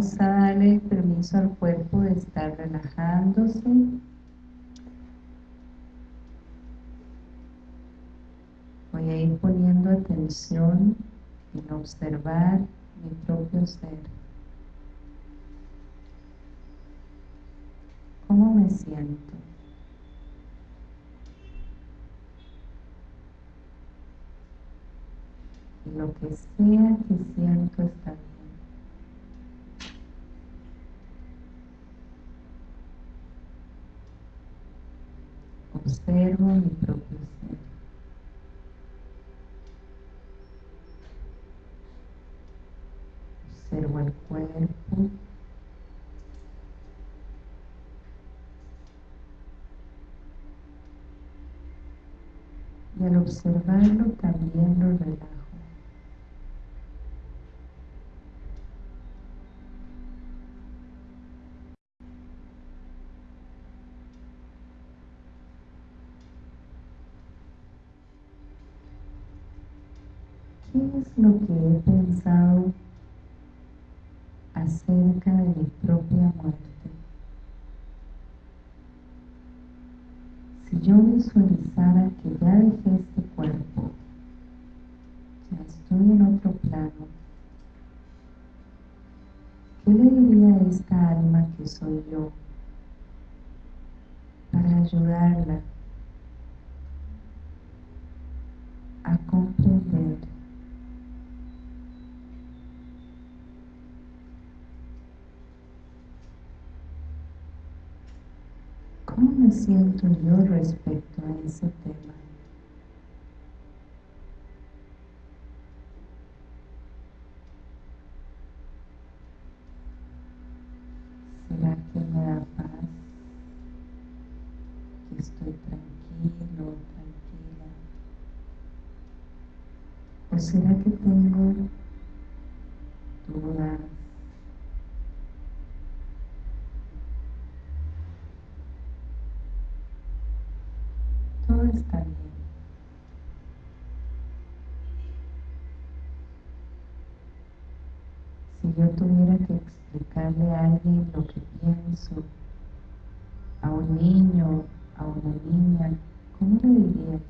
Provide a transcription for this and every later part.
vamos a darle permiso al cuerpo de estar relajándose. Voy a ir poniendo atención en observar mi propio ser. ¿Cómo me siento? Y lo que sea que siento está bien. Observo mi propio ser. Observo el cuerpo. Y al observarlo también lo relajo. ¿Qué lo que he pensado acerca de mi propia muerte? Si yo visualizara que ya dejé este cuerpo, ya estoy en otro plano, ¿qué le diría a esta alma que soy yo para ayudarla siento yo respecto a ese tema? ¿Será que me da paz? ¿Que estoy tranquilo, tranquila? ¿O será que tengo dudas? todo está bien. Si yo tuviera que explicarle a alguien lo que pienso, a un niño, a una niña, ¿cómo le diría?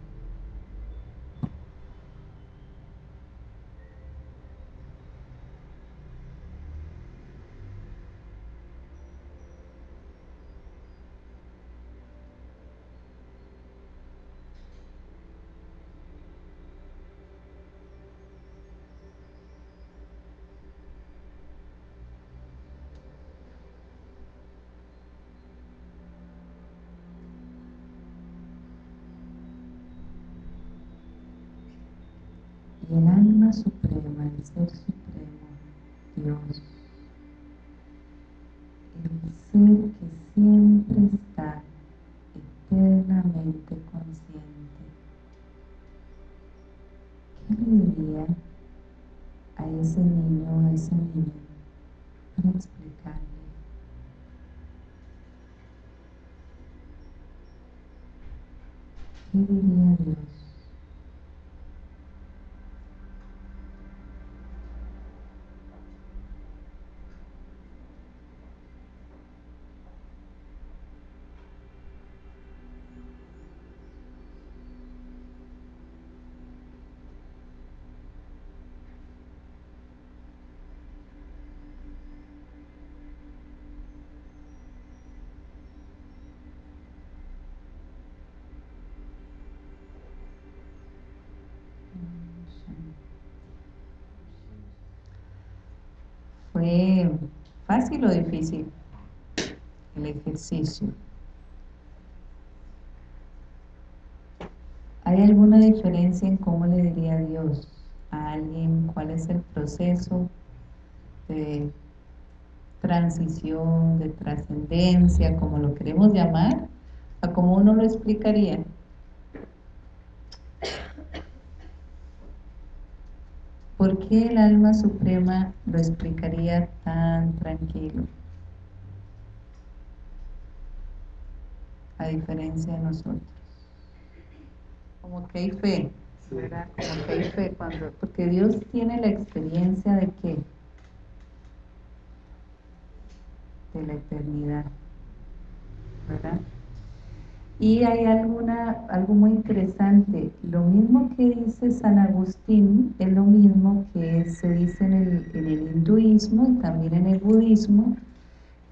y el alma suprema, el ser supremo, Dios, el ser que siempre está eternamente consciente. ¿Qué le diría a ese niño o a esa niña para explicarle? ¿Qué diría Dios? ¿Fue fácil o difícil el ejercicio? ¿Hay alguna diferencia en cómo le diría Dios a alguien cuál es el proceso de transición, de trascendencia, como lo queremos llamar, a cómo uno lo explicaría? ¿Por qué el alma suprema lo explicaría tan tranquilo? A diferencia de nosotros. Como que hay fe, ¿verdad? Como que hay fe cuando... Porque Dios tiene la experiencia de que de la eternidad, ¿verdad? Y hay alguna, algo muy interesante, lo mismo que dice San Agustín es lo mismo que se dice en el, hinduismo y también en el budismo,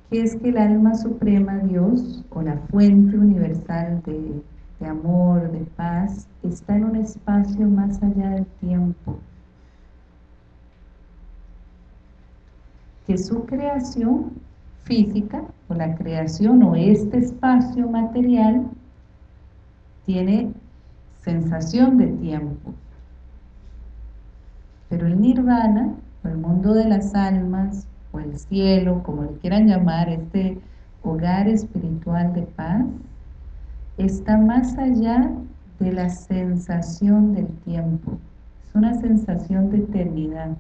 que es que el alma suprema, Dios, o la fuente universal de amor, de paz, está en un espacio más allá del tiempo. Que su creación física, o la creación, o este espacio material, tiene sensación de tiempo. Pero el nirvana, o el mundo de las almas, o el cielo, como le quieran llamar, este hogar espiritual de paz, está más allá de la sensación del tiempo. Es una sensación de eternidad.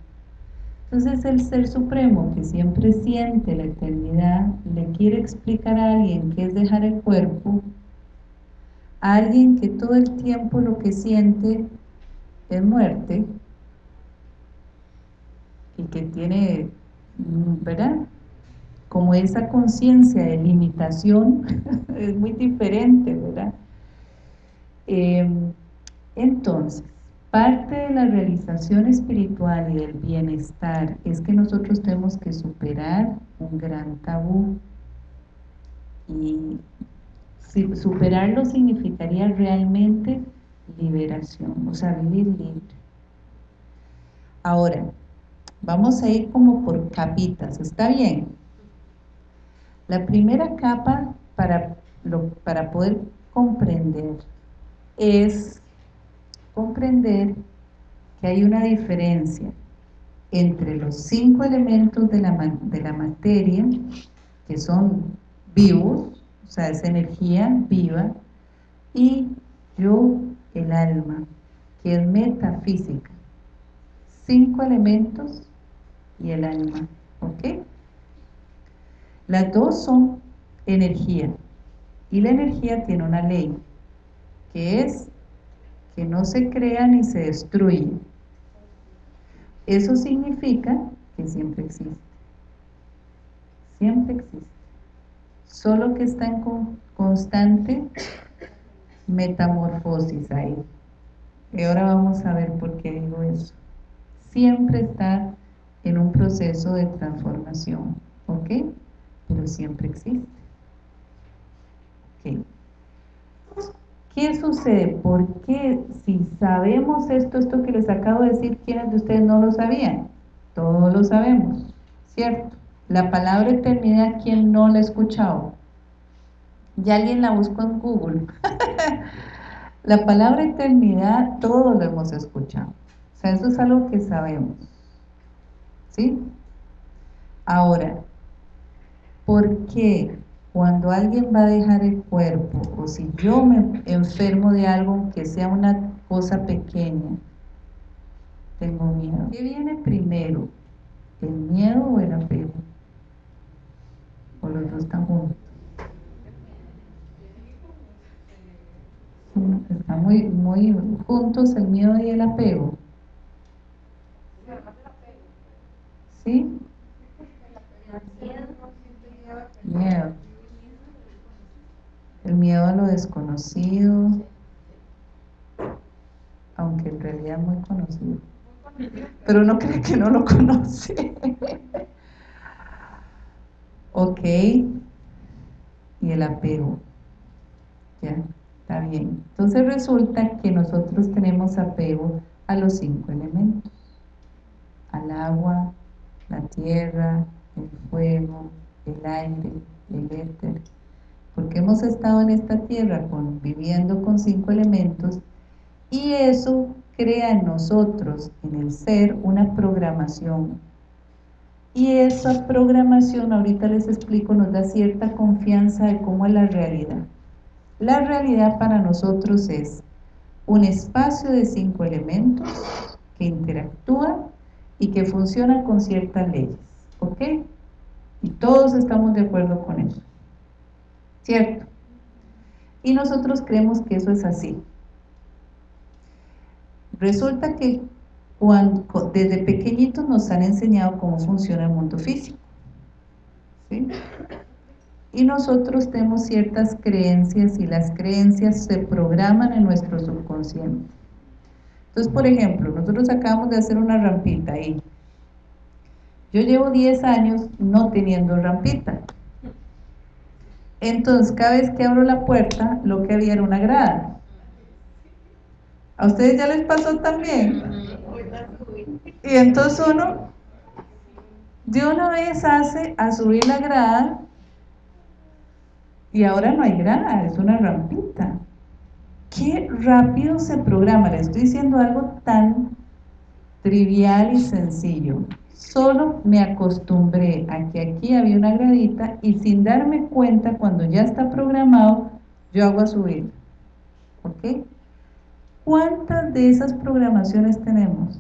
Entonces el Ser Supremo, que siempre siente la eternidad, le quiere explicar a alguien qué es dejar el cuerpo, alguien que todo el tiempo lo que siente es muerte y que tiene, ¿verdad? Como esa conciencia de limitación es muy diferente, ¿verdad? Em, entonces, parte de la realización espiritual y del bienestar es que nosotros tenemos que superar un gran tabú y superarlo significaría realmente liberación, o sea, vivir libre. Ahora, vamos a ir como por capitas, ¿está bien? La primera capa para, para poder comprender es comprender que hay una diferencia entre los cinco elementos de la, de la materia, que son vivos, o sea, esa energía viva, y yo, el alma, que es metafísica. Cinco elementos y el alma, ¿ok? Las dos son energía, y la energía tiene una ley, que es que no se crea ni se destruye. Eso significa que siempre existe. Siempre existe solo que está en constante metamorfosis ahí. Y ahora vamos a ver por qué digo eso. Siempre está en un proceso de transformación, ¿ok? Pero siempre existe. ¿Qué sucede? ¿Por qué si sabemos esto, esto que les acabo de decir, ¿quiénes de ustedes no lo sabían? Todos lo sabemos, ¿cierto? La palabra eternidad, ¿quién no la ha escuchado? Ya alguien la buscó en Google. la palabra eternidad, todos lo hemos escuchado. O sea, eso es algo que sabemos. ¿Sí? Ahora, ¿por qué cuando alguien va a dejar el cuerpo, o si yo me enfermo de algo que sea una cosa pequeña, tengo miedo? ¿Qué viene primero? ¿El miedo o el apego? Los dos están juntos. Están muy, muy juntos el miedo y el apego. ¿Sí? Miedo. El miedo a lo desconocido, aunque en realidad muy conocido. Pero no cree que no lo conoce. Ok. Y el apego. Ya, está bien. Entonces resulta que nosotros tenemos apego a los cinco elementos. Al agua, la tierra, el fuego, el aire, el éter. Porque hemos estado en esta tierra viviendo con cinco elementos y eso crea en nosotros, en el ser, una programación y esa programación, ahorita les explico, nos da cierta confianza de cómo es la realidad. La realidad para nosotros es un espacio de cinco elementos que interactúan y que funcionan con ciertas leyes, ¿ok? Y todos estamos de acuerdo con eso, ¿cierto? Y nosotros creemos que eso es así. Resulta que cuando, desde pequeñitos nos han enseñado cómo funciona el mundo físico. ¿sí? y nosotros tenemos ciertas creencias y las creencias se programan en nuestro subconsciente. Entonces, por ejemplo, nosotros acabamos de hacer una rampita ahí. Yo llevo 10 años no teniendo rampita. Entonces, cada vez que abro la puerta, lo que había era una grada. ¿A ustedes ya les pasó también? Y entonces uno de una vez hace a subir la grada y ahora no hay grada, es una rampita. Qué rápido se programa, le estoy diciendo algo tan trivial y sencillo. Solo me acostumbré a que aquí había una gradita y sin darme cuenta, cuando ya está programado, yo hago a subir. ¿Ok? ¿Cuántas de esas programaciones tenemos?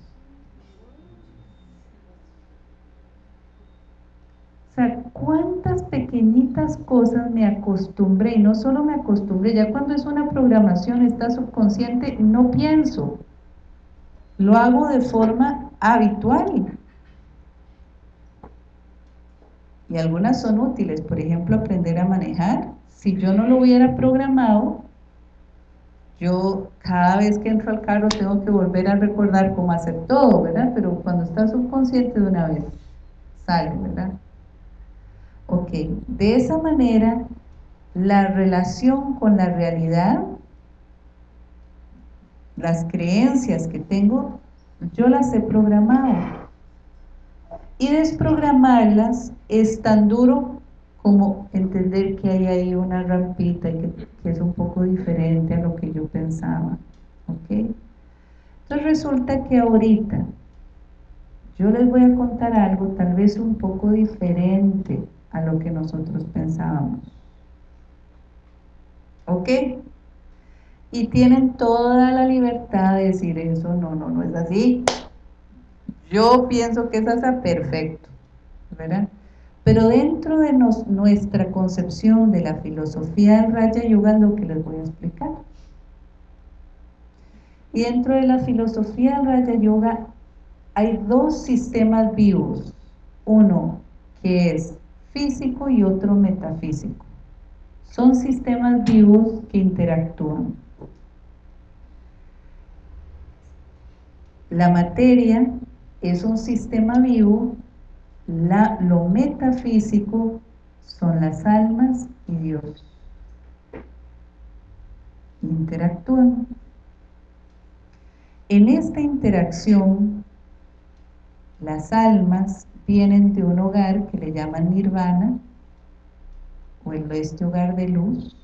Cuántas pequeñitas cosas me acostumbré, y no solo me acostumbré, ya cuando es una programación, está subconsciente, no pienso, lo hago de forma habitual. Y algunas son útiles, por ejemplo, aprender a manejar. Si yo no lo hubiera programado, yo cada vez que entro al carro tengo que volver a recordar cómo hacer todo, ¿verdad? Pero cuando está subconsciente de una vez, sale, ¿verdad? Ok, de esa manera la relación con la realidad, las creencias que tengo, yo las he programado. Y desprogramarlas es tan duro como entender que hay ahí una rampita y que, es un poco diferente a lo que yo pensaba. ¿Ok? Entonces resulta que ahorita yo les voy a contar algo tal vez un poco diferente a lo que nosotros pensábamos. ¿Ok? Y tienen toda la libertad de decir eso, no, no, no es así. Yo pienso que es así, perfecto, ¿verdad? Pero dentro de nuestra concepción de la filosofía del Raya Yoga es lo que les voy a explicar. Y dentro de la filosofía del Raya Yoga hay dos sistemas vivos. Uno que es físico y otro metafísico. Son sistemas vivos que interactúan. La materia es un sistema vivo, lo metafísico son las almas y Dios. Interactúan. En esta interacción, las almas vienen de un hogar que le llaman nirvana, o el este hogar de luz.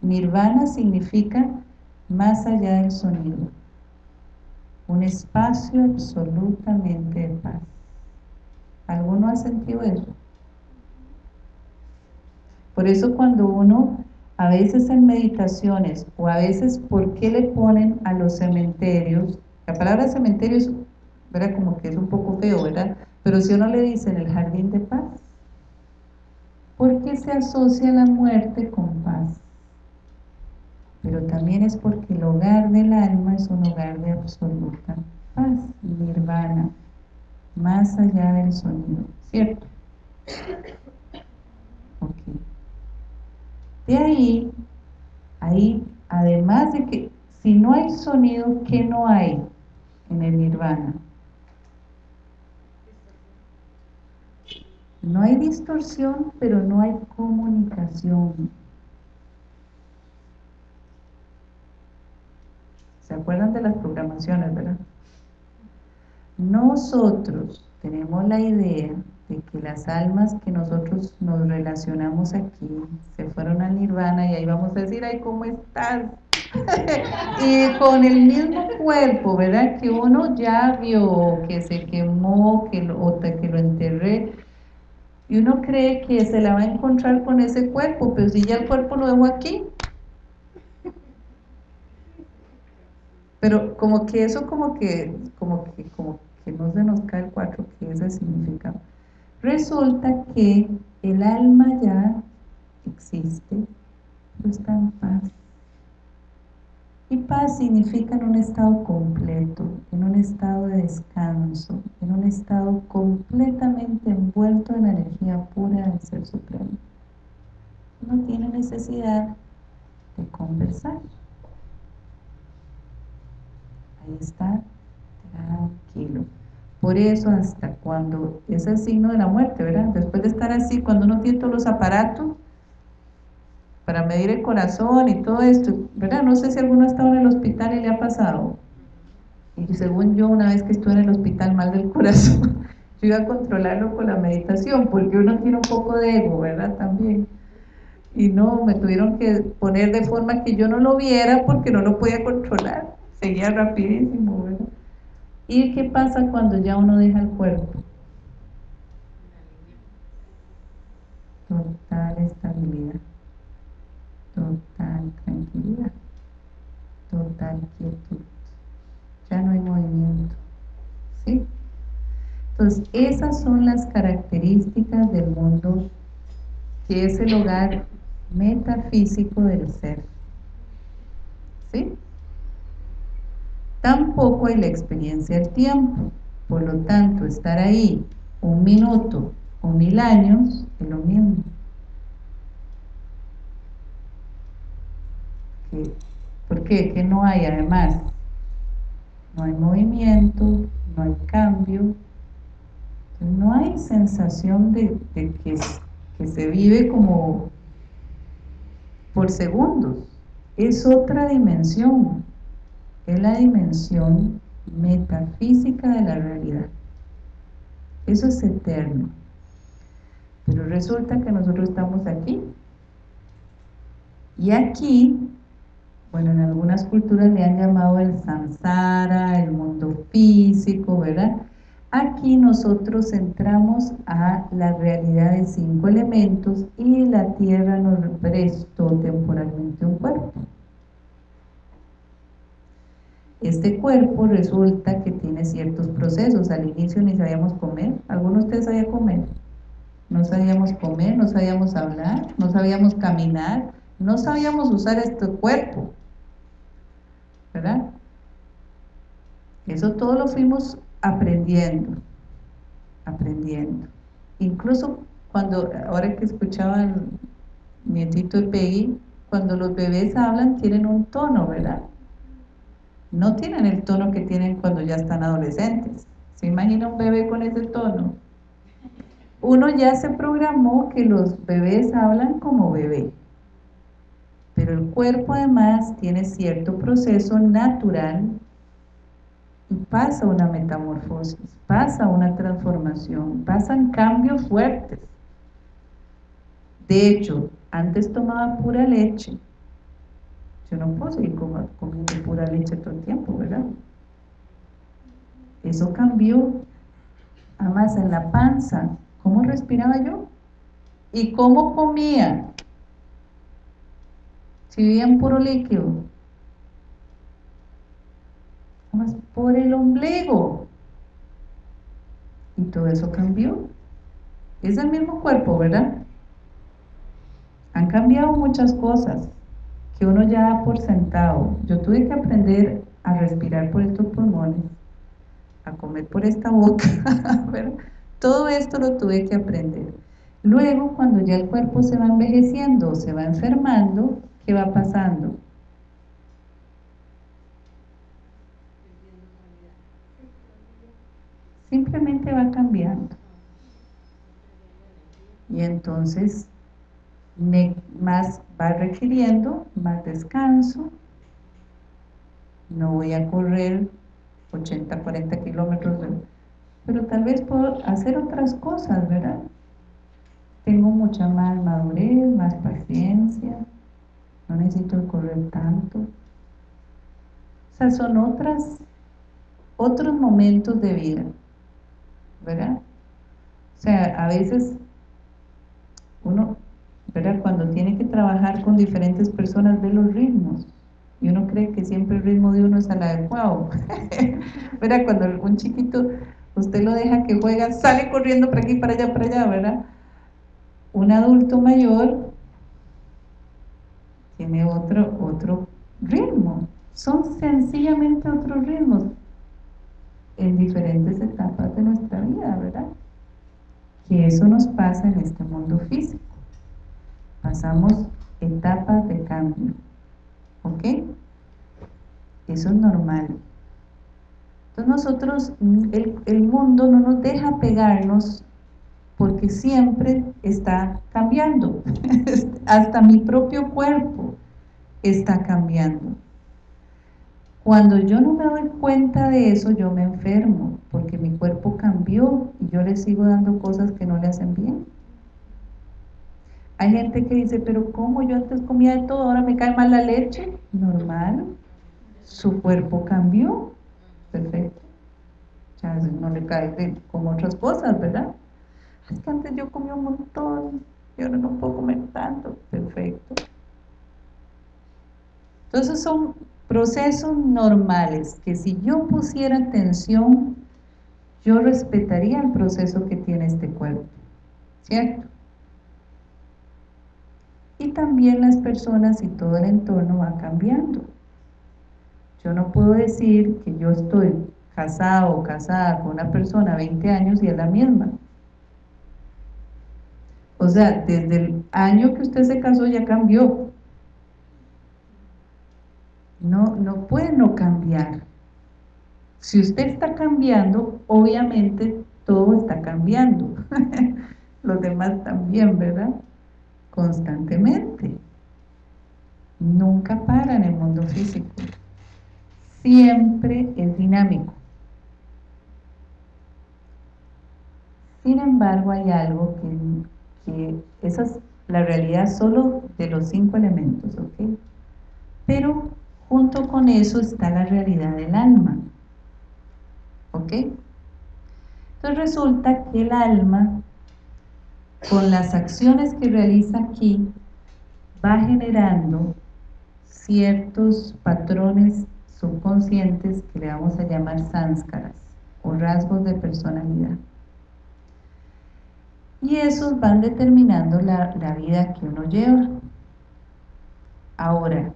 Nirvana significa más allá del sonido, un espacio absolutamente de paz. ¿Alguno ha sentido eso? Por eso cuando uno, a veces en meditaciones, o a veces, ¿por qué le ponen a los cementerios? La palabra cementerio es, ¿verdad? Como que es un poco feo, ¿verdad? Pero si uno le dice en el jardín de paz, ¿por qué se asocia la muerte con paz? Pero también es porque el hogar del alma es un hogar de absoluta paz, nirvana, más allá del sonido, ¿cierto? Ok. De ahí, ahí, además de que si no hay sonido, ¿qué no hay en el nirvana? No hay distorsión, pero no hay comunicación. ¿Se acuerdan de las programaciones, verdad? Nosotros tenemos la idea de que las almas que nosotros nos relacionamos aquí se fueron al nirvana y ahí vamos a decir, ay, ¿cómo estás? y con el mismo cuerpo, ¿verdad? Que uno ya vio, que se quemó, que lo, que lo enterré, y uno cree que se la va a encontrar con ese cuerpo, pero si ya el cuerpo lo dejó aquí. Pero como que eso como que, como que, como que no se nos cae el cuatro, que ese significa. Resulta que el alma ya existe, pero está en paz. Y paz significa en un estado completo, en un estado de descanso, en un estado completamente envuelto en la energía pura del Ser Supremo. no tiene necesidad de conversar. Ahí está, tranquilo. Por eso hasta cuando es el signo de la muerte, ¿verdad? Después de estar así, cuando uno tiene todos los aparatos para medir el corazón y todo esto, ¿verdad? No sé si alguno ha estado en el hospital y le ha pasado. Y según yo, una vez que estuve en el hospital mal del corazón, yo iba a controlarlo con la meditación, porque uno tiene un poco de ego, ¿verdad? También. Y no, me tuvieron que poner de forma que yo no lo viera porque no lo podía controlar. Seguía rapidísimo, ¿verdad? ¿Y qué pasa cuando ya uno deja el cuerpo? Total estabilidad, total tranquilidad, total quietud. Ya no hay movimiento. ¿Sí? Entonces, esas son las características del mundo que es el hogar metafísico del ser. ¿Sí? Tampoco hay la experiencia del tiempo. Por lo tanto, estar ahí un minuto o mil años es lo mismo. ¿Por qué? Que no hay además. No hay movimiento, no hay cambio, no hay sensación de, que, se vive como por segundos. Es otra dimensión es la dimensión metafísica de la realidad. Eso es eterno. Pero resulta que nosotros estamos aquí. Y aquí, bueno, en algunas culturas le han llamado el samsara, el mundo físico, ¿verdad? Aquí nosotros entramos a la realidad de cinco elementos y la tierra nos prestó temporalmente un cuerpo. Este cuerpo resulta que tiene ciertos procesos. Al inicio ni sabíamos comer. ¿Alguno de ustedes sabía comer? No sabíamos comer, no sabíamos hablar, no sabíamos caminar, no sabíamos usar este cuerpo. ¿Verdad? Eso todo lo fuimos aprendiendo, aprendiendo. Incluso cuando, ahora que escuchaba el nietito de Peggy, cuando los bebés hablan tienen un tono, ¿verdad? no tienen el tono que tienen cuando ya están adolescentes. ¿Se imagina un bebé con ese tono? Uno ya se programó que los bebés hablan como bebé, pero el cuerpo además tiene cierto proceso natural y pasa una metamorfosis, pasa una transformación, pasan cambios fuertes. De hecho, antes tomaba pura leche, yo no puedo seguir comiendo pura leche todo el tiempo, ¿verdad? Eso cambió. Además, en la panza, ¿cómo respiraba yo? ¿Y cómo comía? Si vivía en puro líquido. Además, por el ombligo. Y todo eso cambió. Es el mismo cuerpo, ¿verdad? Han cambiado muchas cosas uno ya da por sentado. Yo tuve que aprender a respirar por estos pulmones, a comer por esta boca, todo esto lo tuve que aprender. Luego, cuando ya el cuerpo se va envejeciendo, se va enfermando, ¿qué va pasando? Simplemente va cambiando. Y entonces más va requiriendo más descanso, no voy a correr 80, 40 kilómetros, pero tal vez puedo hacer otras cosas, ¿verdad? Tengo mucha más madurez, más paciencia, no necesito correr tanto. O sea, son otras, otros momentos de vida, ¿verdad? O sea, a veces uno cuando tiene que trabajar con diferentes personas ve los ritmos y uno cree que siempre el ritmo de uno es el adecuado. ¿Verdad? Cuando un chiquito usted lo deja que juega, sale corriendo para aquí, para allá, para allá, ¿verdad? Un adulto mayor tiene otro, otro ritmo. Son sencillamente otros ritmos en diferentes etapas de nuestra vida, ¿verdad? Que eso nos pasa en este mundo físico pasamos etapas de cambio, ¿ok? Eso es normal. Entonces nosotros, el, el mundo no nos deja pegarnos porque siempre está cambiando. Hasta mi propio cuerpo está cambiando. Cuando yo no me doy cuenta de eso, yo me enfermo, porque mi cuerpo cambió y yo le sigo dando cosas que no le hacen bien. Hay gente que dice, pero ¿cómo yo antes comía de todo, ahora me cae mal la leche? Normal, su cuerpo cambió, perfecto. Ya no le cae como otras cosas, ¿verdad? Es antes yo comía un montón y ahora no puedo comer tanto, perfecto. Entonces son procesos normales que si yo pusiera atención, yo respetaría el proceso que tiene este cuerpo, ¿cierto? Y también las personas y todo el entorno va cambiando. Yo no puedo decir que yo estoy casado o casada con una persona 20 años y es la misma. O sea, desde el año que usted se casó ya cambió. No, no puede no cambiar. Si usted está cambiando, obviamente todo está cambiando. Los demás también, ¿verdad? Constantemente. Nunca para en el mundo físico. Siempre es dinámico. Sin embargo, hay algo que, que esa es la realidad solo de los cinco elementos, ¿ok? Pero Junto con eso está la realidad del alma. ¿Ok? Entonces resulta que el alma, con las acciones que realiza aquí, va generando ciertos patrones subconscientes que le vamos a llamar sánskaras o rasgos de personalidad. Y esos van determinando la, la vida que uno lleva. Ahora,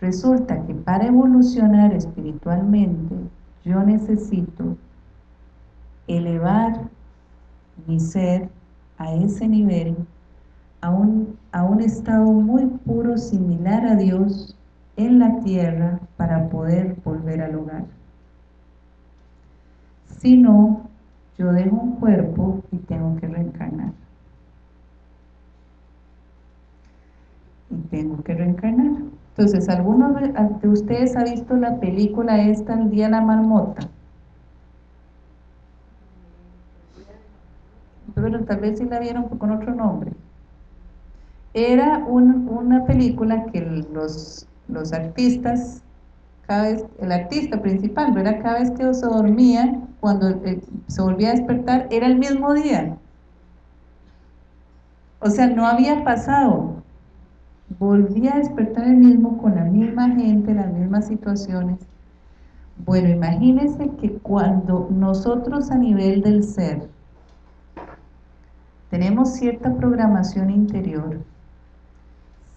Resulta que para evolucionar espiritualmente yo necesito elevar mi ser a ese nivel, a un, a un estado muy puro, similar a Dios en la tierra para poder volver al hogar. Si no, yo dejo un cuerpo y tengo que reencarnar. Y tengo que reencarnar. Entonces, ¿alguno de ustedes ha visto la película esta, El Día de la Marmota? Pero tal vez sí la vieron con otro nombre. Era una película que los, los artistas, cada vez, el artista principal, ¿verdad? Cada vez que se dormía, cuando eh, se volvía a despertar, era el mismo día. O sea, no había pasado volví a despertar el mismo con la misma gente, las mismas situaciones. Bueno, imagínense que cuando nosotros a nivel del ser tenemos cierta programación interior,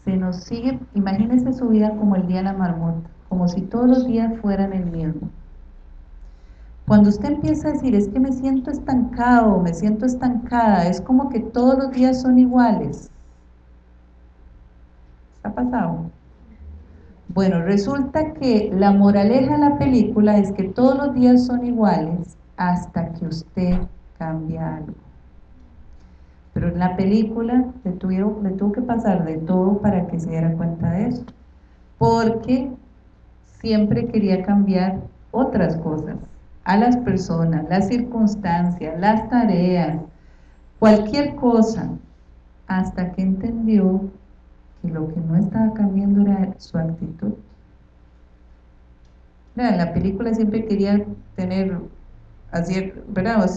se nos sigue, imagínense su vida como el día de la marmota, como si todos los días fueran el mismo. Cuando usted empieza a decir, es que me siento estancado, me siento estancada, es como que todos los días son iguales, ha pasado? Bueno, resulta que la moraleja de la película es que todos los días son iguales hasta que usted cambia algo. Pero en la película le, le tuvo que pasar de todo para que se diera cuenta de eso. Porque siempre quería cambiar otras cosas, a las personas, las circunstancias, las tareas, cualquier cosa, hasta que entendió y lo que no estaba cambiando era su actitud. en la película siempre quería tener, así, ¿verdad?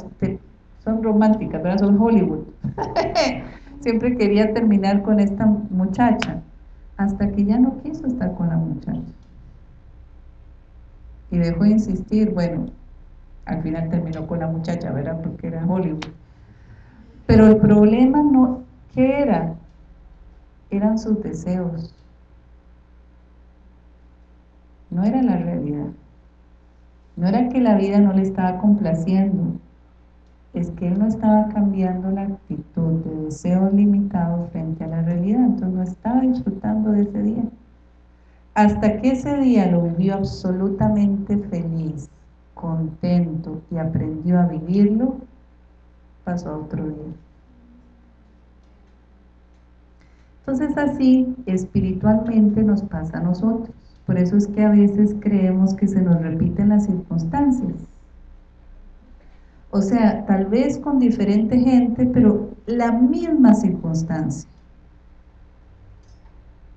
Son románticas, ¿verdad? Son Hollywood. siempre quería terminar con esta muchacha, hasta que ya no quiso estar con la muchacha. Y dejó de insistir, bueno, al final terminó con la muchacha, ¿verdad? Porque era Hollywood. Pero el problema no, ¿qué era? eran sus deseos, no era la realidad. No era que la vida no le estaba complaciendo, es que él no estaba cambiando la actitud de deseos limitados frente a la realidad, entonces no disfrutando de ese día. Hasta que ese día lo vivió absolutamente feliz, contento y aprendió a vivirlo, pasó otro día. Entonces así espiritualmente nos pasa a nosotros. Por eso es que a veces creemos que se nos repiten las circunstancias. O sea, tal vez con diferente gente, pero la misma circunstancia.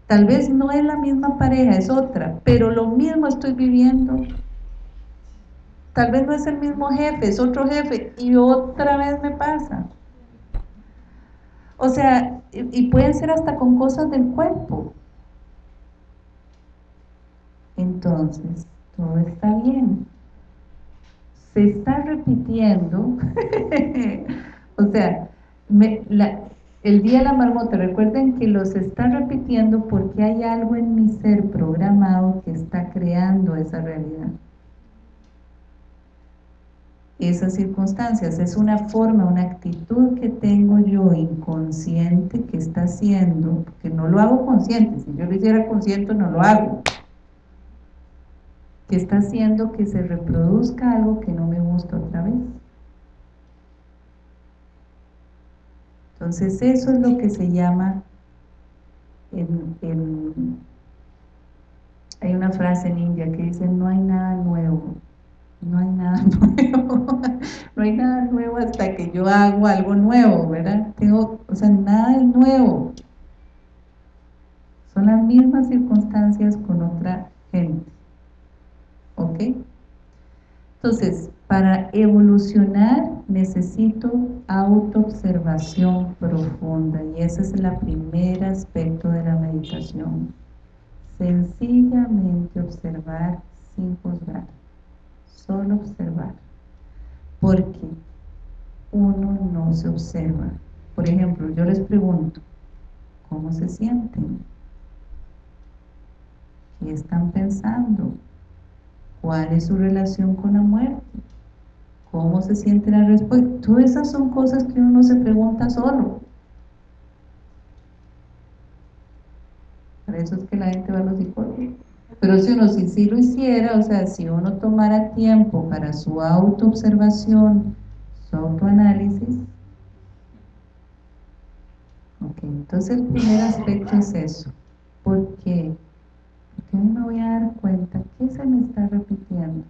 Tal vez no es la misma pareja, es otra, pero lo mismo estoy viviendo. Tal vez no es el mismo jefe, es otro jefe, y otra vez me pasa. O sea, y pueden ser hasta con cosas del cuerpo. Entonces, todo está bien. Se está repitiendo, o sea, el día de la marmota, recuerden que los está repitiendo porque hay algo en mi ser programado que está creando esa realidad esas circunstancias. Es una forma, una actitud que tengo yo inconsciente que está haciendo, que no lo hago consciente, si yo lo hiciera consciente no lo hago, que está haciendo que se reproduzca algo que no me gusta otra vez. Entonces eso es lo que se llama, hay una frase en India que dice no hay nada nuevo, no hay nada nuevo, no hay nada nuevo hasta que yo hago algo nuevo, ¿verdad? Tengo, o sea, nada es nuevo. Son las mismas circunstancias con otra gente. ¿Ok? Entonces, para evolucionar necesito autoobservación profunda y ese es el primer aspecto de la meditación. Sencillamente observar sin juzgar solo observar, porque uno no se observa. Por ejemplo, yo les pregunto, ¿cómo se sienten? ¿Qué están pensando? ¿Cuál es su relación con la muerte? ¿Cómo se sienten al respecto? Todas esas son cosas que uno se pregunta solo. Para eso es que la gente va a los psicólogos. Pero si uno sí, sí lo hiciera, o sea, si uno tomara tiempo para su autoobservación, su autoanálisis, ok, entonces el primer aspecto es eso. ¿Por qué? Porque me voy a dar cuenta que se me está repitiendo.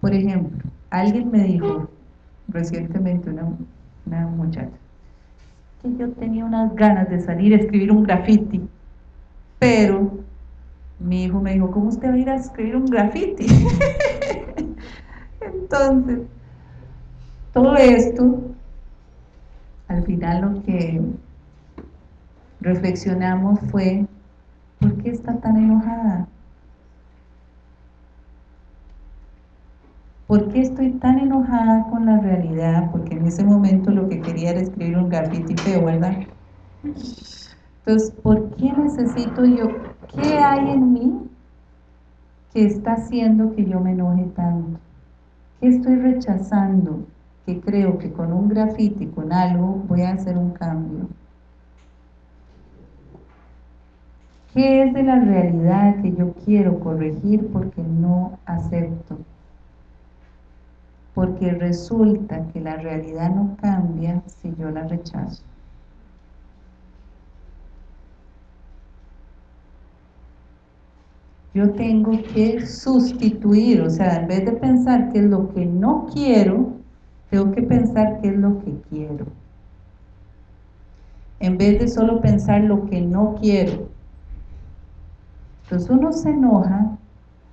Por ejemplo, alguien me dijo recientemente, una, una muchacha, yo tenía unas ganas de salir a escribir un graffiti, pero mi hijo me dijo, ¿cómo usted va a ir a escribir un graffiti? Entonces, todo esto, al final lo que reflexionamos fue, ¿por qué está tan enojada? ¿Por qué estoy tan enojada con la realidad? Porque en ese momento lo que quería era escribir un graffiti feo, ¿verdad? Entonces, ¿por qué necesito yo? ¿Qué hay en mí que está haciendo que yo me enoje tanto? ¿Qué estoy rechazando? Que creo que con un grafiti, con algo, voy a hacer un cambio. ¿Qué es de la realidad que yo quiero corregir porque no acepto? Porque resulta que la realidad no cambia si yo la rechazo. Yo tengo que sustituir, o sea, en vez de pensar qué es lo que no quiero, tengo que pensar qué es lo que quiero. En vez de solo pensar lo que no quiero. Entonces uno se enoja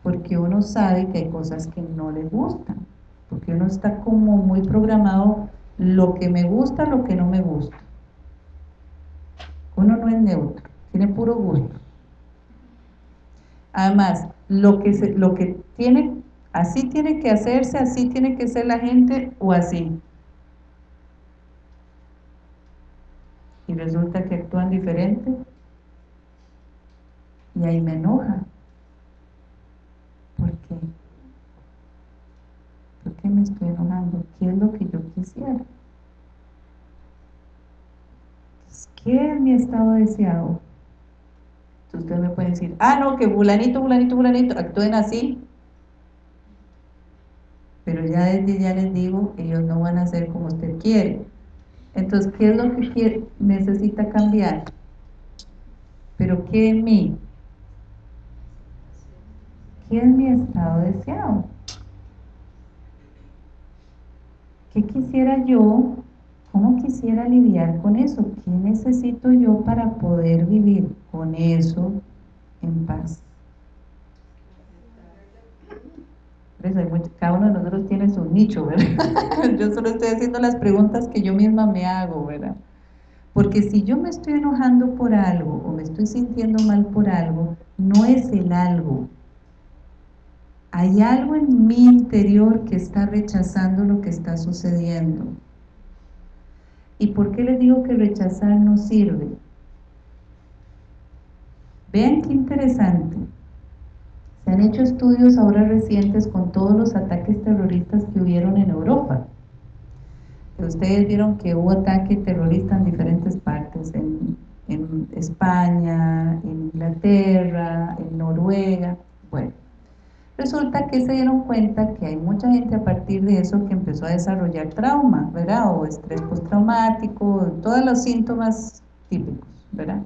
porque uno sabe que hay cosas que no le gustan porque uno está como muy programado lo que me gusta, lo que no me gusta. Uno no es neutro, tiene puro gusto. Además, lo que, se, lo que tiene, así tiene que hacerse, así tiene que ser la gente o así. Y resulta que actúan diferente y ahí me enoja. ¿Por qué? ¿Por qué me estoy enojando? ¿Qué es lo que yo quisiera? ¿qué es mi estado deseado? Entonces ustedes me pueden decir, ah, no, que fulanito, fulanito, fulanito, actúen así. Pero ya desde ya les digo, ellos no van a hacer como usted quiere. Entonces, ¿qué es lo que necesita cambiar? Pero ¿qué en mí? ¿Qué es mi estado deseado? ¿Qué quisiera yo? ¿Cómo quisiera lidiar con eso? ¿Qué necesito yo para poder vivir con eso en paz? cada uno de nosotros tiene su nicho, ¿verdad? yo solo estoy haciendo las preguntas que yo misma me hago, ¿verdad? Porque si yo me estoy enojando por algo o me estoy sintiendo mal por algo, no es el algo, hay algo en mi interior que está rechazando lo que está sucediendo. ¿Y por qué les digo que rechazar no sirve? Vean qué interesante. Se han hecho estudios ahora recientes con todos los ataques terroristas que hubieron en Europa. Ustedes vieron que hubo ataque terrorista en diferentes partes, en, en España, en Inglaterra, en Noruega. Bueno, Resulta que se dieron cuenta que hay mucha gente a partir de eso que empezó a desarrollar trauma, ¿verdad? O estrés postraumático, todos los síntomas típicos, ¿verdad?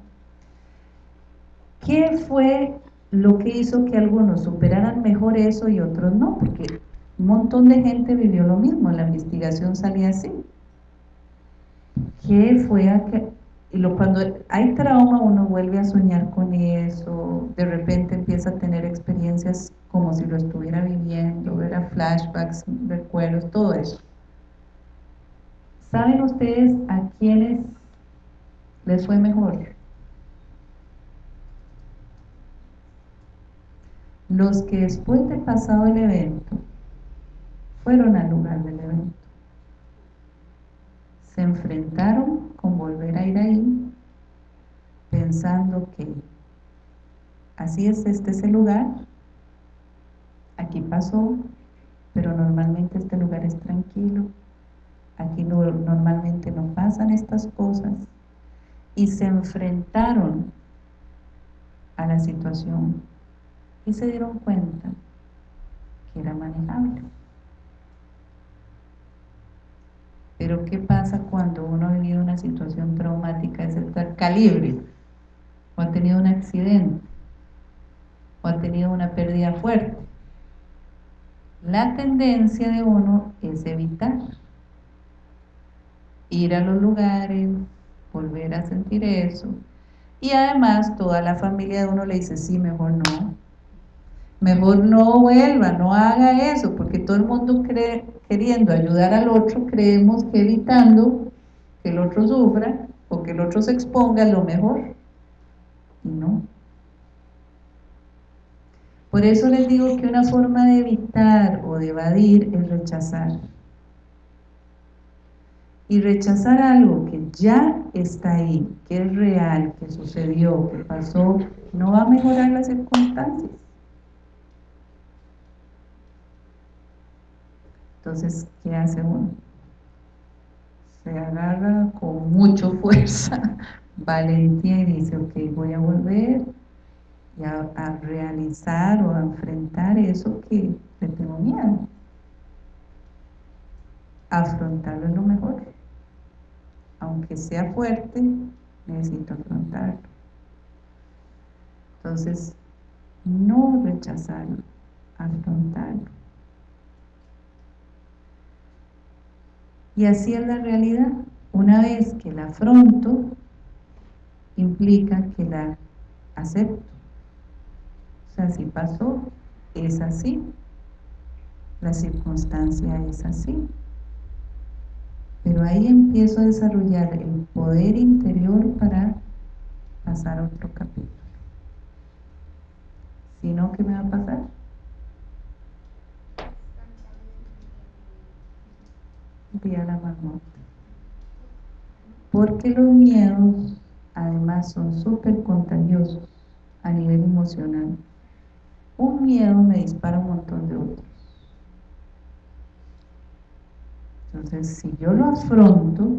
¿Qué fue lo que hizo que algunos superaran mejor eso y otros no? Porque un montón de gente vivió lo mismo, la investigación salía así. ¿Qué fue a que, y cuando hay trauma uno vuelve a soñar con eso, de repente empieza a tener experiencias como si lo estuviera viviendo, ver flashbacks, recuerdos, todo eso. ¿Saben ustedes a quiénes les fue mejor? Los que después de pasado el evento fueron al lugar del evento. Se enfrentaron con volver a ir ahí pensando que así es este ese lugar aquí pasó, pero normalmente este lugar es tranquilo, aquí normalmente no pasan estas cosas, y se enfrentaron a la situación y se dieron cuenta que era manejable. Pero ¿qué pasa cuando uno ha vivido una situación traumática de ese calibre? O ha tenido un accidente, o ha tenido una pérdida fuerte la tendencia de uno es evitar ir a los lugares, volver a sentir eso. Y además toda la familia de uno le dice, sí, mejor no. Mejor no vuelva, no haga eso, porque todo el mundo cree, queriendo ayudar al otro, creemos que evitando que el otro sufra o que el otro se exponga es lo mejor. Y no. Por eso les digo que una forma de evitar o de evadir es rechazar. Y rechazar algo que ya está ahí, que es real, que sucedió, que pasó, no va a mejorar las circunstancias. Entonces, ¿qué hace uno? Se agarra con mucha fuerza, valentía y dice, ok, voy a volver y a, realizar o a enfrentar eso que le tengo miedo. Afrontarlo es lo mejor. Aunque sea fuerte, necesito afrontarlo. Entonces, no rechazarlo, afrontarlo. Y así es la realidad. Una vez que la afronto, implica que la acepto si pasó, es así. La circunstancia es así. Pero ahí empiezo a desarrollar el poder interior para pasar otro capítulo. Si no, ¿qué me va a pasar? Voy a la marmota. Porque los miedos, además, son súper contagiosos a nivel emocional un miedo me dispara un montón de otros. Entonces, si yo lo afronto,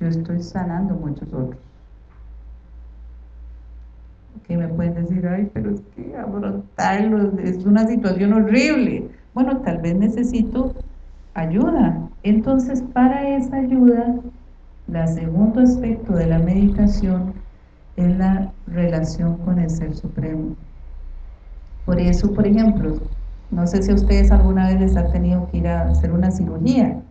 yo estoy sanando muchos otros. Que me pueden decir, ay, pero es que afrontarlo es una situación horrible. Bueno, tal vez necesito ayuda. Entonces, para esa ayuda, el segundo aspecto de la meditación es la relación con el Ser Supremo. Por eso, por ejemplo, no sé si a ustedes alguna vez les ha tenido que ir a hacer una cirugía,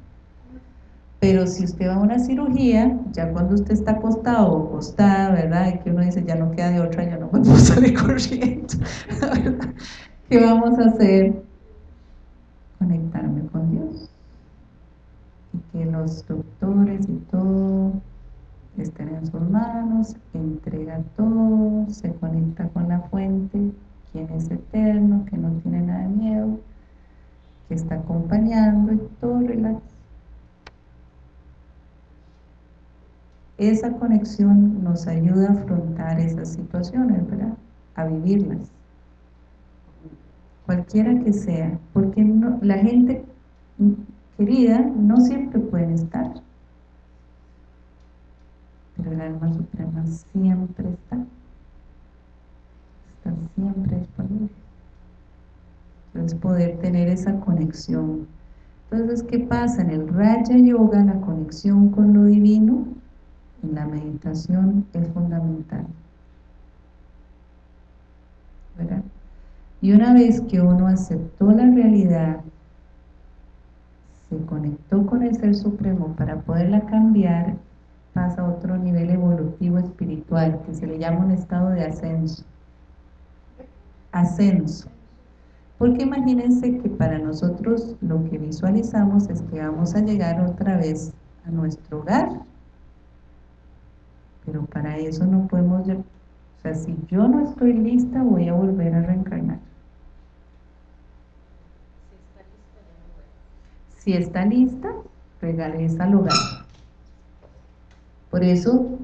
pero si usted va a una cirugía, ya cuando usted está acostado o acostada, ¿verdad? Y que uno dice, ya no queda de otra, ya no puedo salir corriendo, ¿Qué vamos a hacer? Que los doctores y todo estén en sus manos, entrega todo, se conecta con la fuente, quien es eterno, que no tiene nada de miedo, que está acompañando y todo relax. Esa conexión nos ayuda a afrontar esas situaciones, ¿verdad? A vivirlas. Cualquiera que sea, porque la gente querida no siempre puede estar. Pero el alma suprema siempre está. Está siempre disponible. Entonces poder tener esa conexión. Entonces, ¿qué pasa? En el Raya Yoga, la conexión con lo divino en la meditación es fundamental. ¿verdad? Y una vez que uno aceptó la realidad, se conectó con el Ser Supremo para poderla cambiar, pasa a otro nivel evolutivo espiritual, que se le llama un estado de ascenso. Ascenso. Porque imagínense que para nosotros lo que visualizamos es que vamos a llegar otra vez a nuestro hogar, pero para eso no podemos, o sea, si yo no estoy lista, voy a volver a reencarnar. Si está lista, regresa al hogar. Por eso,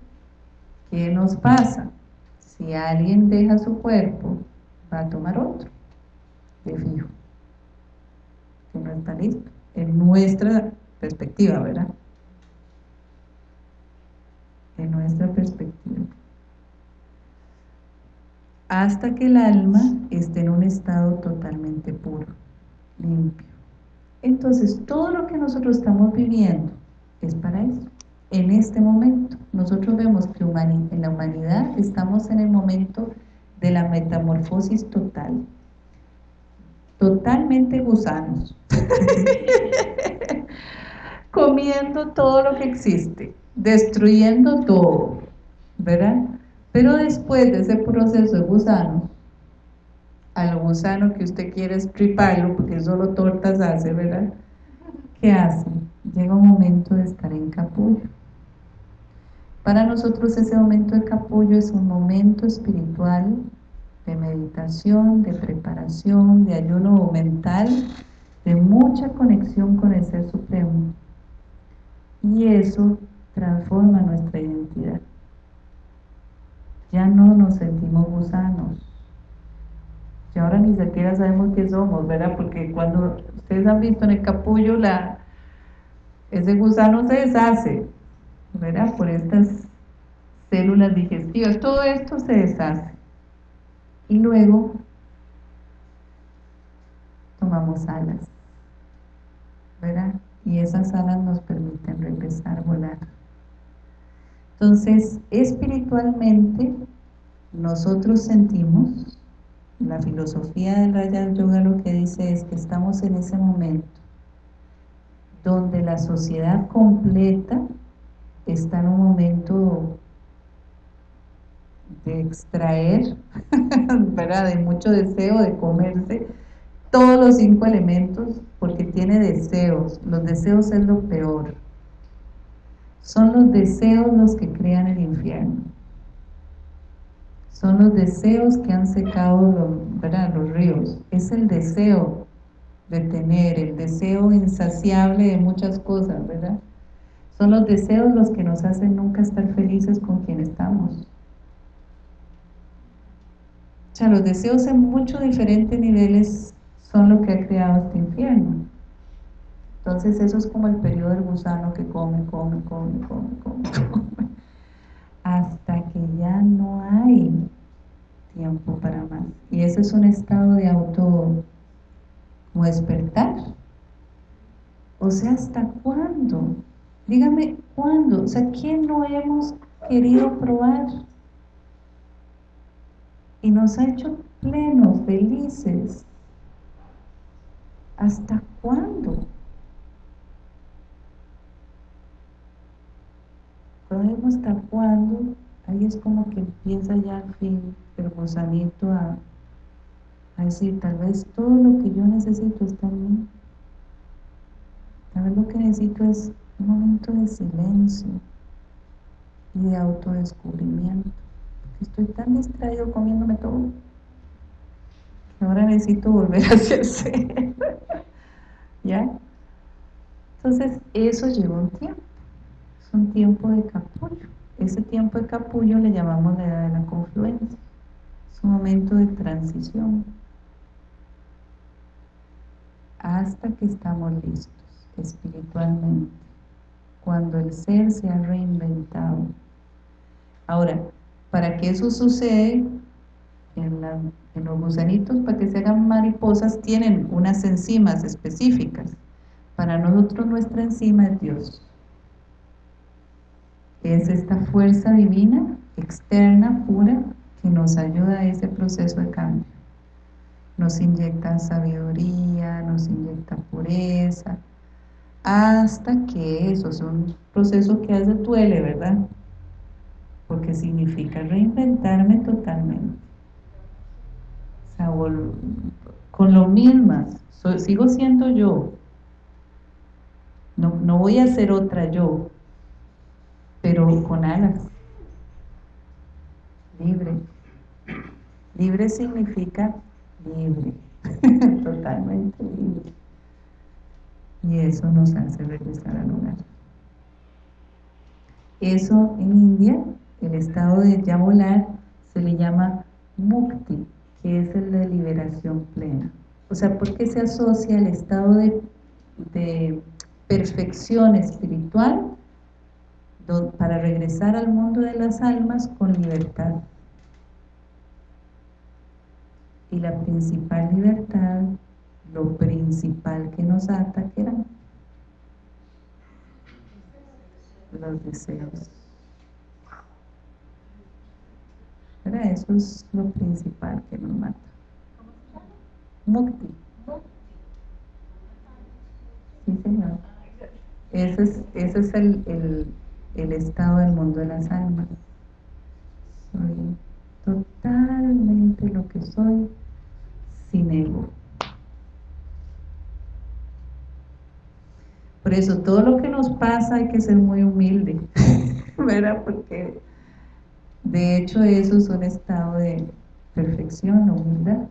¿qué nos pasa? Si alguien deja su cuerpo, va a tomar otro, de fijo, que no está listo, en nuestra perspectiva, ¿verdad? en nuestra perspectiva. Hasta que el alma esté en un estado totalmente puro, limpio. Entonces, todo lo que nosotros estamos viviendo es para eso. En este momento, nosotros vemos que en la humanidad estamos en el momento de la metamorfosis total. Totalmente gusanos. Comiendo todo lo que existe destruyendo todo, ¿verdad? Pero después de ese proceso de gusano, al gusano que usted quiere estriparlo, porque solo tortas hace, ¿verdad? ¿Qué hace? Llega un momento de estar en capullo. Para nosotros ese momento de capullo es un momento espiritual de meditación, de preparación, de ayuno mental, de mucha conexión con el Ser Supremo. Y eso transforma nuestra identidad. Ya no nos sentimos gusanos. Y ahora ni siquiera sabemos qué somos, ¿verdad? Porque cuando ustedes han visto en el capullo, la, ese gusano se deshace, ¿verdad? Por estas células digestivas. Todo esto se deshace. Y luego tomamos alas, ¿verdad? Y esas alas nos permiten a volar. Entonces, espiritualmente, nosotros sentimos, la filosofía del Raja Yoga lo que dice es que estamos en ese momento donde la sociedad completa está en un momento de extraer, ¿verdad? de mucho deseo de comerse todos los cinco elementos porque tiene deseos, los deseos es lo peor son los deseos los que crean el infierno. Son los deseos que han secado los, los ríos. Es el deseo de tener, el deseo insaciable de muchas cosas, ¿verdad? Son los deseos los que nos hacen nunca estar felices con quien estamos. O sea, los deseos en muchos diferentes niveles son lo que ha creado este infierno. Entonces eso es como el periodo del gusano que come, come, come, come, come. hasta que ya no hay tiempo para más. Y ese es un estado de auto como despertar. O sea, ¿hasta cuándo? Dígame, ¿cuándo? O sea, ¿qué no hemos querido probar? Y nos ha hecho plenos, felices. ¿Hasta cuándo? Podemos hasta cuándo, ahí es como que empieza ya al fin el a, a decir, tal vez todo lo que yo necesito está en mí. Tal vez lo que necesito es un momento de silencio y de autodescubrimiento. Porque estoy tan distraído comiéndome todo que ahora necesito volver a hacerse. ¿Ya? Entonces, eso lleva un tiempo. Es un tiempo de capullo. Ese tiempo de capullo le llamamos la edad de la confluencia. Es un momento de transición hasta que estamos listos espiritualmente, cuando el ser se ha reinventado. Ahora, para que eso sucede, en, los gusanitos, para que se hagan mariposas, tienen unas enzimas específicas. Para nosotros nuestra enzima es Dios. Es esta fuerza divina, externa, pura, que nos ayuda a ese proceso de cambio. Nos inyecta sabiduría, nos inyecta pureza, hasta que eso es un proceso que hace duele, ¿verdad? Porque significa reinventarme totalmente. Con lo mismas, sigo siendo yo. No, no voy a ser otra yo, pero con alas. Libre. Libre significa libre, totalmente libre y eso nos hace regresar al hogar. Eso en India, el estado de ya volar, se le llama mukti, que es el de liberación plena. O sea, ¿por qué se asocia el estado de, de perfección espiritual para regresar al mundo de las almas con libertad? Y la principal libertad lo principal que nos ata, que eran los deseos. Pero eso es lo principal que nos mata. Mukti. Sí, señor. Ese es, ese es el, el, el estado del mundo de las almas. Soy totalmente lo que soy sin ego. Por eso, todo lo que nos pasa hay que ser muy humilde, ¿verdad? Porque de hecho eso es un estado de perfección, humildad.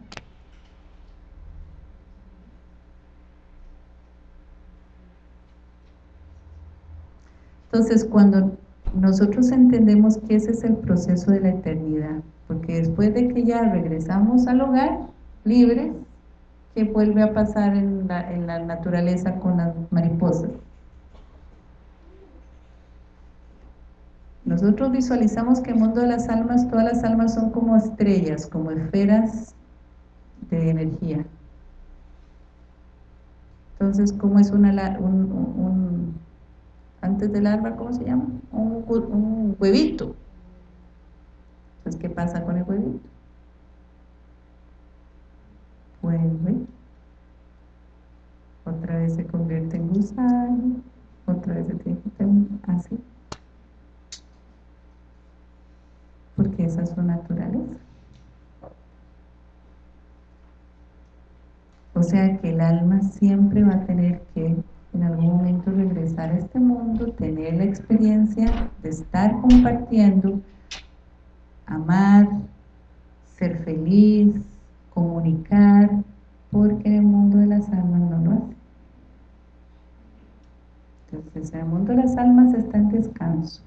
Entonces, cuando nosotros entendemos que ese es el proceso de la eternidad, porque después de que ya regresamos al hogar, libres, que vuelve a pasar en la, naturaleza con las mariposas. Nosotros visualizamos que el mundo de las almas, todas las almas son como estrellas, como esferas de energía. Entonces, ¿cómo es una, un, antes del alma, ¿cómo se llama? Un, un huevito. Entonces, ¿qué pasa con el huevito? vuelve, otra vez se convierte en gusano, otra vez se tiene que así, porque esa es su naturaleza. O sea que el alma siempre va a tener que en algún momento regresar a este mundo, tener la experiencia de estar compartiendo, amar, ser feliz, comunicar, porque en el mundo de las almas no lo hace. Entonces, en el mundo de las almas está en descanso.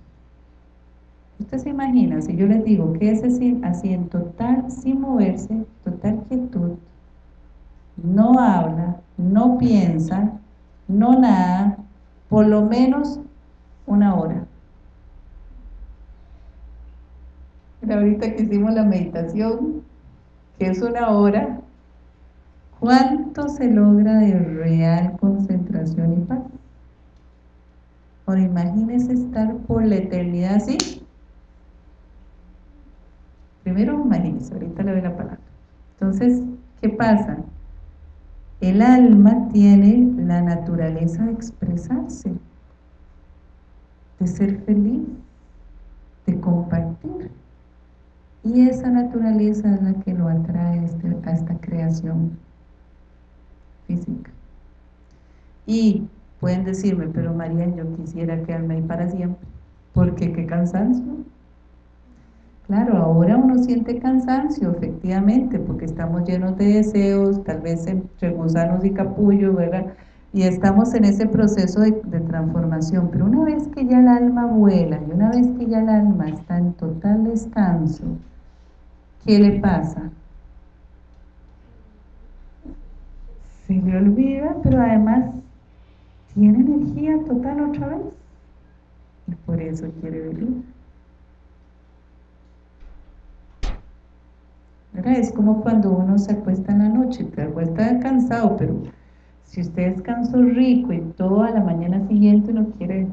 Usted se imagina, si yo les digo que es así, en total, sin moverse, total quietud, no habla, no piensa, no nada, por lo menos una hora. ahorita que hicimos la meditación, que es una hora, ¿cuánto se logra de real concentración y paz? Ahora imagínese estar por la eternidad así. Primero imagínese, ahorita le doy la palabra. Entonces, ¿qué pasa? El alma tiene la naturaleza de expresarse, de ser feliz, de compartir. Y esa naturaleza es la que lo atrae a, este, esta creación física. Y pueden decirme, pero María, yo quisiera quedarme ahí para siempre, porque qué cansancio. Claro, ahora uno siente cansancio, efectivamente, porque estamos llenos de deseos, tal vez entre gusanos y capullo, ¿verdad? Y estamos en ese proceso de, transformación. Pero una vez que ya el alma vuela, y una vez que ya el alma está en total descanso, ¿qué le pasa? Se le olvida, pero además tiene energía total otra vez. Y por eso quiere venir. Es como cuando uno se acuesta en la noche, te acuesta cansado, pero si usted descansó rico y toda la mañana siguiente no quiere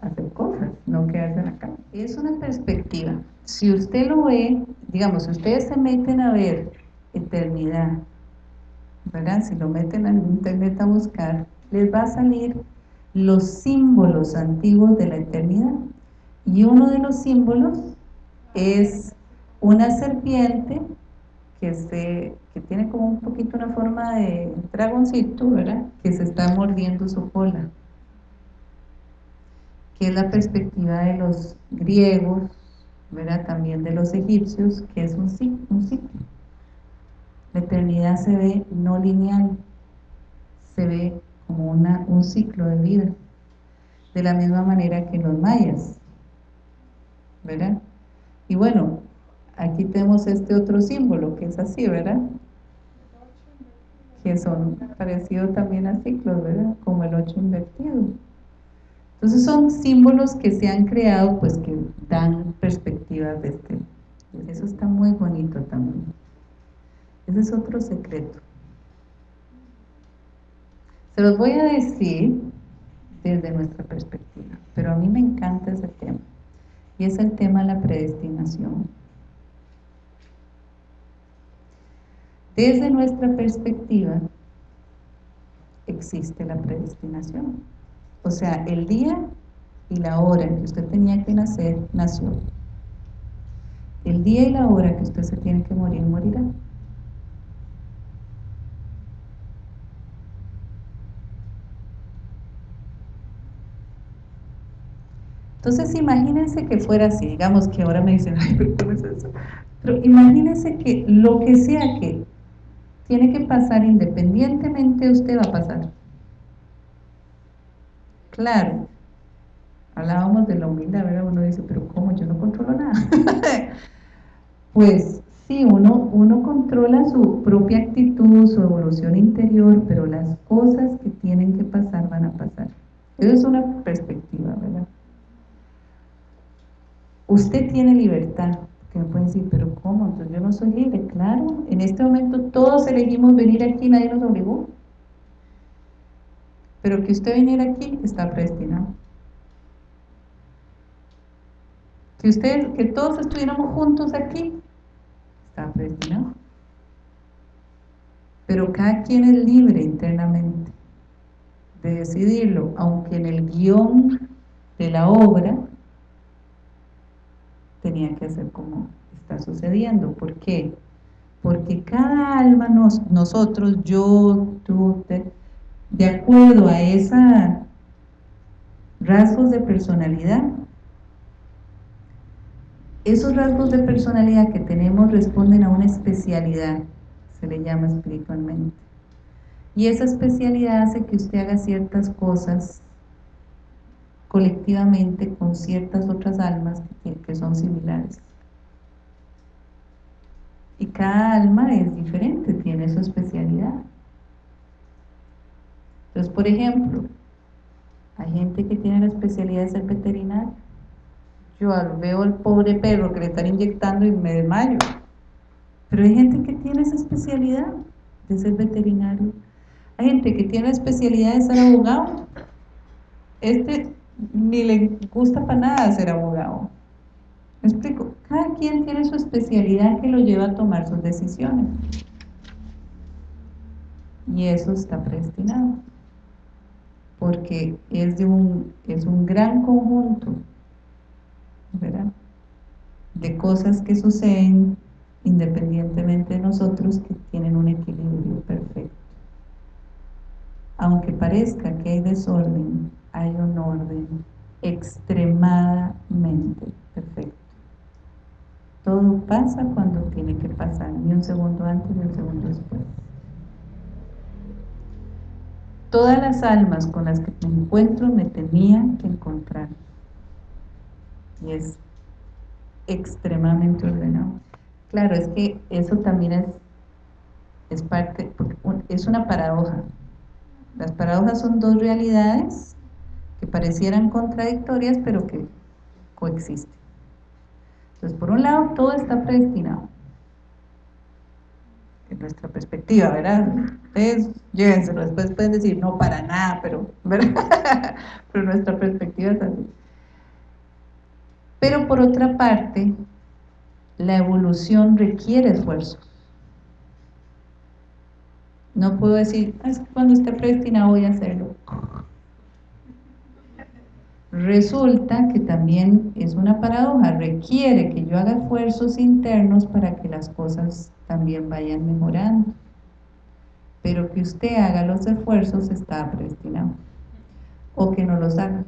hacer cosas, no quedarse en la cama. Es una perspectiva. Si usted lo ve, digamos, si ustedes se meten a ver eternidad, ¿verdad? Si lo meten en internet a buscar, les va a salir los símbolos antiguos de la eternidad. Y uno de los símbolos es una serpiente que, que tiene como un poquito una forma de dragoncito, ¿verdad? Que se está mordiendo su cola. Que es la perspectiva de los griegos, ¿verdad? También de los egipcios, que es un ciclo. Un ciclo. La eternidad se ve no lineal, se ve como una, un ciclo de vida. De la misma manera que los mayas, ¿verdad? Y bueno, aquí tenemos este otro símbolo que es así, ¿verdad? Que son parecidos también a ciclos, ¿verdad? Como el 8 invertido. Entonces son símbolos que se han creado, pues que dan perspectivas de este. Eso está muy bonito también. Ese es otro secreto. Se los voy a decir desde nuestra perspectiva, pero a mí me encanta ese tema. Y es el tema de la predestinación. Desde nuestra perspectiva existe la predestinación. O sea, el día y la hora en que usted tenía que nacer, nació. El día y la hora que usted se tiene que morir, morirá. Entonces imagínense que fuera así, digamos que ahora me dicen, ay, pero ¿cómo es eso? Pero imagínense que lo que sea que tiene que pasar independientemente usted va a pasar. Claro, hablábamos de la humildad, ¿verdad? Uno dice, pero ¿cómo? Yo no controlo nada. pues sí, uno, uno controla su propia actitud, su evolución interior, pero las cosas que tienen que pasar van a pasar. Esa es una perspectiva, ¿verdad? Usted tiene libertad, que me pueden decir, pero ¿cómo? Entonces yo no soy libre. Claro, en este momento todos elegimos venir aquí, nadie nos obligó. Pero que usted viniera aquí está predestinado. Que usted, que todos estuviéramos juntos aquí, está predestinado. Pero cada quien es libre internamente de decidirlo, aunque en el guion de la obra tenía que hacer como está sucediendo. ¿Por qué? Porque cada alma, nos, nosotros, yo, tú, de acuerdo a esos rasgos de personalidad, esos rasgos de personalidad que tenemos responden a una especialidad, se le llama espiritualmente. Y esa especialidad hace que usted haga ciertas cosas colectivamente con ciertas otras almas que, son similares. Y cada alma es diferente, tiene su especialidad. Entonces, por ejemplo, hay gente que tiene la especialidad de ser veterinario. yo veo al pobre perro que le están inyectando y me desmayo. Pero hay gente que tiene esa especialidad de ser veterinario. Hay gente que tiene la especialidad de ser abogado. Este ni le gusta para nada ser abogado. ¿Me explico? Cada quien tiene su especialidad que lo lleva a tomar sus decisiones. Y eso está predestinado. Porque es, de un, es un gran conjunto ¿verdad? de cosas que suceden independientemente de nosotros que tienen un equilibrio perfecto. Aunque parezca que hay desorden, hay un orden extremadamente perfecto. Todo pasa cuando tiene que pasar, ni un segundo antes ni un segundo después. Todas las almas con las que me encuentro me tenían que encontrar. Y es extremadamente ordenado. Claro, es que eso también es, es parte, es una paradoja. Las paradojas son dos realidades que parecieran contradictorias, pero que coexisten. Entonces, por un lado, todo está predestinado. En nuestra perspectiva, ¿verdad? Ustedes llévenselo, después pueden decir, no, para nada, pero, pero nuestra perspectiva es así. Pero por otra parte, la evolución requiere esfuerzos. No puedo decir, ah, es cuando esté predestinado voy a hacerlo. Resulta que también es una paradoja, requiere que yo haga esfuerzos internos para que las cosas también vayan mejorando. Pero que usted haga los esfuerzos está predestinado. O que no los haga.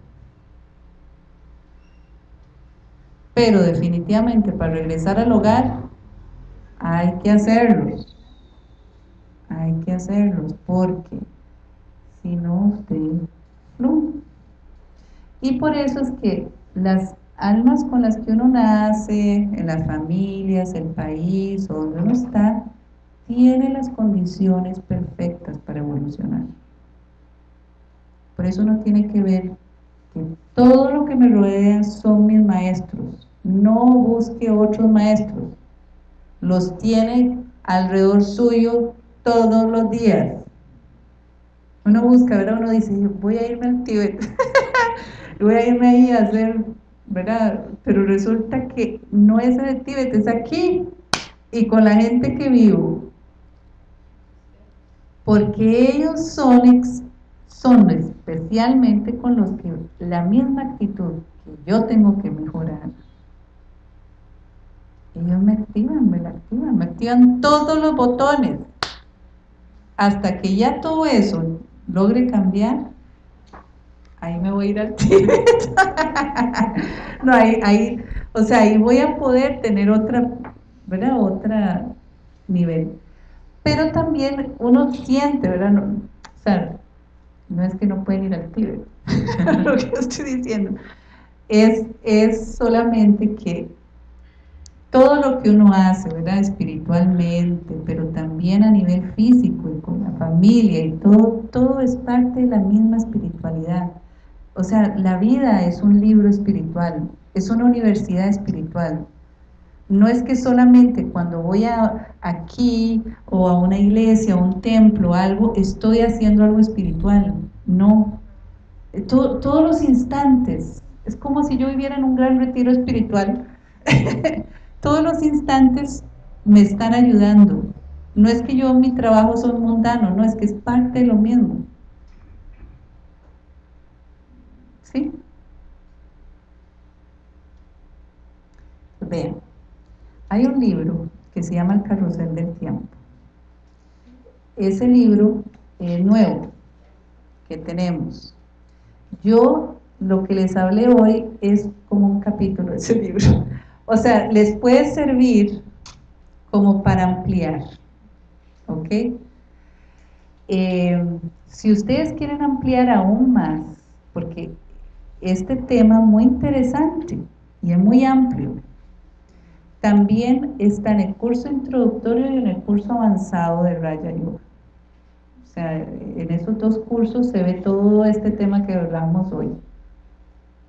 Pero definitivamente para regresar al hogar hay que hacerlos. Hay que hacerlos porque si no usted no y por eso es que las almas con las que uno nace, en las familias, el país, donde uno está, tiene las condiciones perfectas para evolucionar. Por eso uno tiene que ver que todo lo que me rodea son mis maestros. No busque otros maestros. Los tiene alrededor suyo todos los días. Uno busca, ¿verdad? Uno dice, voy a irme al Tíbet. voy a irme ahí a hacer, ¿verdad? Pero resulta que no es en el Tíbet, es aquí y con la gente que vivo. Porque ellos son, son especialmente con los que la misma actitud que yo tengo que mejorar, ellos me activan, me la activan, me activan todos los botones. Hasta que ya todo eso logre cambiar, ahí me voy a ir al Tíbet. no, ahí, ahí, o sea, ahí voy a poder tener otra, ¿verdad? Otra nivel. Pero también uno siente, ¿verdad? No, o sea, no es que no pueden ir al Tíbet, lo que estoy diciendo. Es, es solamente que todo lo que uno hace, ¿verdad? Espiritualmente, pero también a nivel físico y con la familia y todo, todo es parte de la misma espiritualidad. O sea, la vida es un libro espiritual, es una universidad espiritual. No es que solamente cuando voy a, aquí o a una iglesia, a un templo, algo, estoy haciendo algo espiritual. No. todos los instantes. Es como si yo viviera en un gran retiro espiritual. todos los instantes me están ayudando. No es que yo mi trabajo son mundano, no, es que es parte de lo mismo. ¿Sí? Vean, hay un libro que se llama El Carrusel del Tiempo. Ese libro es nuevo que tenemos. Yo lo que les hablé hoy es como un capítulo de ese libro. O sea, les puede servir como para ampliar. ¿Ok? Eh, si ustedes quieren ampliar aún más, porque este tema muy interesante y es muy amplio. También está en el curso introductorio y en el curso avanzado de Raya Yoga. O sea, en esos dos cursos se ve todo este tema que hablamos hoy.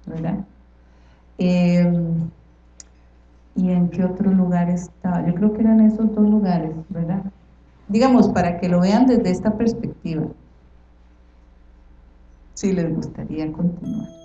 ¿Verdad? Em, ¿Y en qué otro lugar estaba? Yo creo que eran esos dos lugares, ¿verdad? Digamos, para que lo vean desde esta perspectiva. Si les gustaría continuar.